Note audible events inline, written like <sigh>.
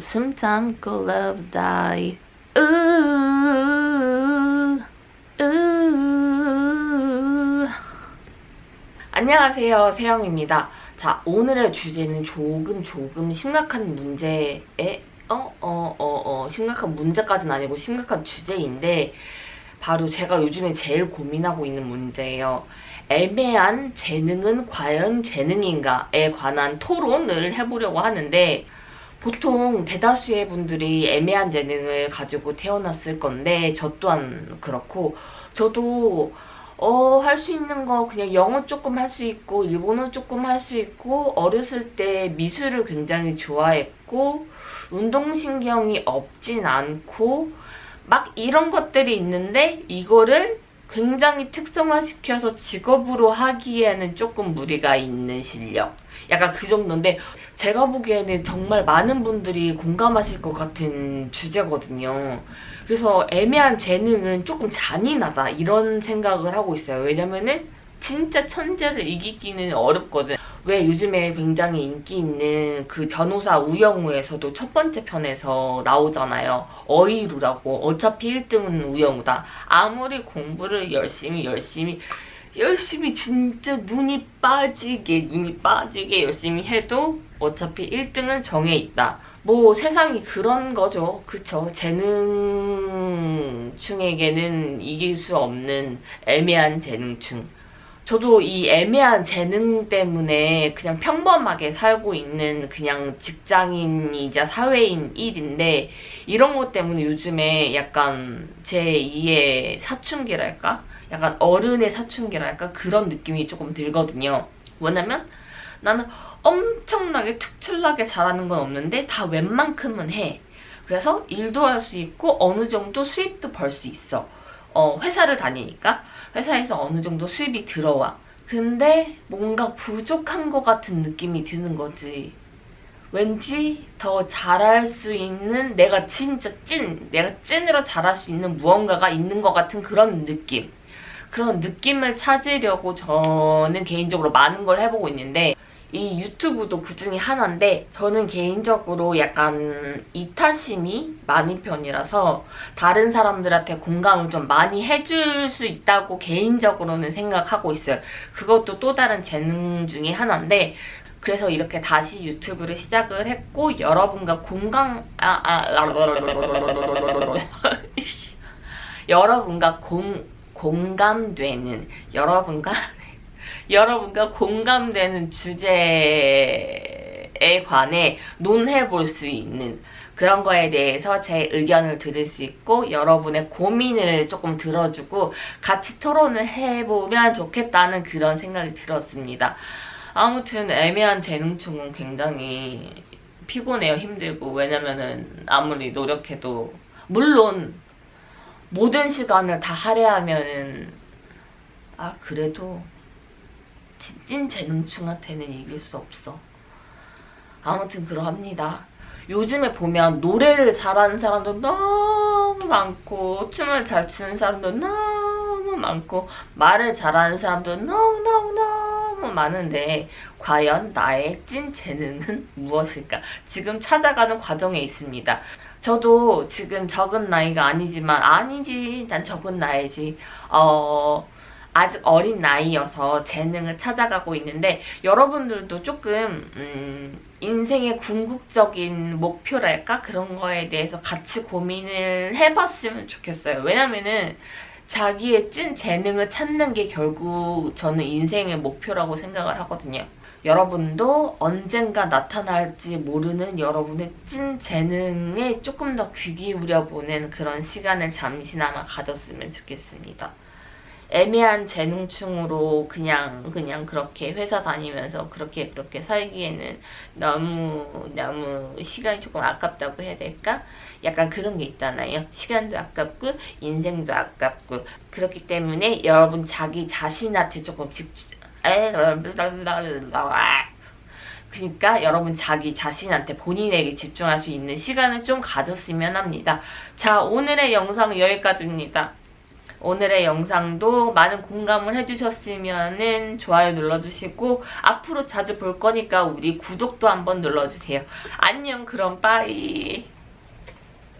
숨 참고 love die 으, 으. 안녕하세요 세영입니다 자 오늘의 주제는 조금 조금 심각한 문제에 어? 어? 어? 어 심각한 문제까지는 아니고 심각한 주제인데 바로 제가 요즘에 제일 고민하고 있는 문제예요 애매한 재능은 과연 재능인가에 관한 토론을 해보려고 하는데 보통 대다수의 분들이 애매한 재능을 가지고 태어났을 건데 저 또한 그렇고 저도 어, 할 수 있는 거 그냥 영어 조금 할 수 있고 일본어 조금 할 수 있고 어렸을 때 미술을 굉장히 좋아했고 운동신경이 없진 않고 막 이런 것들이 있는데 이거를 굉장히 특성화시켜서 직업으로 하기에는 조금 무리가 있는 실력. 약간 그 정도인데 제가 보기에는 정말 많은 분들이 공감하실 것 같은 주제거든요. 그래서 애매한 재능은 조금 잔인하다 이런 생각을 하고 있어요. 왜냐면은 진짜 천재를 이기기는 어렵거든 왜 요즘에 굉장히 인기 있는 그 변호사 우영우에서도 첫 번째 편에서 나오잖아요. 어이루라고 어차피 1등은 우영우다. 아무리 공부를 열심히 열심히 열심히 진짜 눈이 빠지게 눈이 빠지게 열심히 해도 어차피 1등은 정해 있다. 뭐 세상이 그런 거죠. 그쵸? 재능충에게는 이길 수 없는 애매한 재능충. 저도 이 애매한 재능 때문에 그냥 평범하게 살고 있는 그냥 직장인이자 사회인 일인데 이런 것 때문에 요즘에 약간 제2의 사춘기랄까? 약간 어른의 사춘기랄까? 그런 느낌이 조금 들거든요. 뭐냐면 나는 엄청나게 특출나게 잘하는 건 없는데 다 웬만큼은 해. 그래서 일도 할 수 있고 어느 정도 수입도 벌 수 있어. 어, 회사를 다니니까 회사에서 어느 정도 수입이 들어와. 근데 뭔가 부족한 것 같은 느낌이 드는 거지. 왠지 더 잘할 수 있는 내가 진짜 찐, 내가 찐으로 잘할 수 있는 무언가가 있는 것 같은 그런 느낌. 그런 느낌을 찾으려고 저는 개인적으로 많은 걸 해보고 있는데 이 유튜브도 그 중에 하나인데 저는 개인적으로 약간 이타심이 많은 편이라서 다른 사람들한테 공감을 좀 많이 해줄 수 있다고 개인적으로는 생각하고 있어요. 그것도 또 다른 재능 중에 하나인데 그래서 이렇게 다시 유튜브를 시작을 했고 여러분과 공감... 아, 아, 여러분과 공, 공감되는 여러분과 여러분과 공감되는 주제에 관해 논해 볼 수 있는 그런 거에 대해서 제 의견을 들을 수 있고 여러분의 고민을 조금 들어주고 같이 토론을 해보면 좋겠다는 그런 생각이 들었습니다. 아무튼 애매한 재능충은 굉장히 피곤해요. 힘들고 왜냐면은 아무리 노력해도 물론 모든 시간을 다 할애하면은 아 그래도 찐 재능충한테는 이길 수 없어. 아무튼 그러합니다. 요즘에 보면 노래를 잘하는 사람도 너무 많고 춤을 잘 추는 사람도 너무 많고 말을 잘하는 사람도 너무너무너무 많은데 과연 나의 찐 재능은 <laughs> 무엇일까? 지금 찾아가는 과정에 있습니다. 저도 지금 적은 나이가 아니지만 아니지 난 적은 나이지 어... 아직 어린 나이여서 재능을 찾아가고 있는데 여러분들도 조금 음, 인생의 궁극적인 목표랄까? 그런 거에 대해서 같이 고민을 해봤으면 좋겠어요. 왜냐면은 자기의 찐 재능을 찾는 게 결국 저는 인생의 목표라고 생각을 하거든요. 여러분도 언젠가 나타날지 모르는 여러분의 찐 재능에 조금 더 귀 기울여보는 그런 시간을 잠시나마 가졌으면 좋겠습니다. 애매한 재능충으로 그냥 그냥 그렇게 회사 다니면서 그렇게 그렇게 살기에는 너무 너무 시간이 조금 아깝다고 해야 될까? 약간 그런 게 있잖아요. 시간도 아깝고 인생도 아깝고 그렇기 때문에 여러분 자기 자신한테 조금 집중 그러니까 여러분 자기 자신한테 본인에게 집중할 수 있는 시간을 좀 가졌으면 합니다. 자 오늘의 영상은 여기까지입니다. 오늘의 영상도 많은 공감을 해주셨으면 좋아요 눌러주시고 앞으로 자주 볼 거니까 우리 구독도 한번 눌러주세요. 안녕 그럼 빠이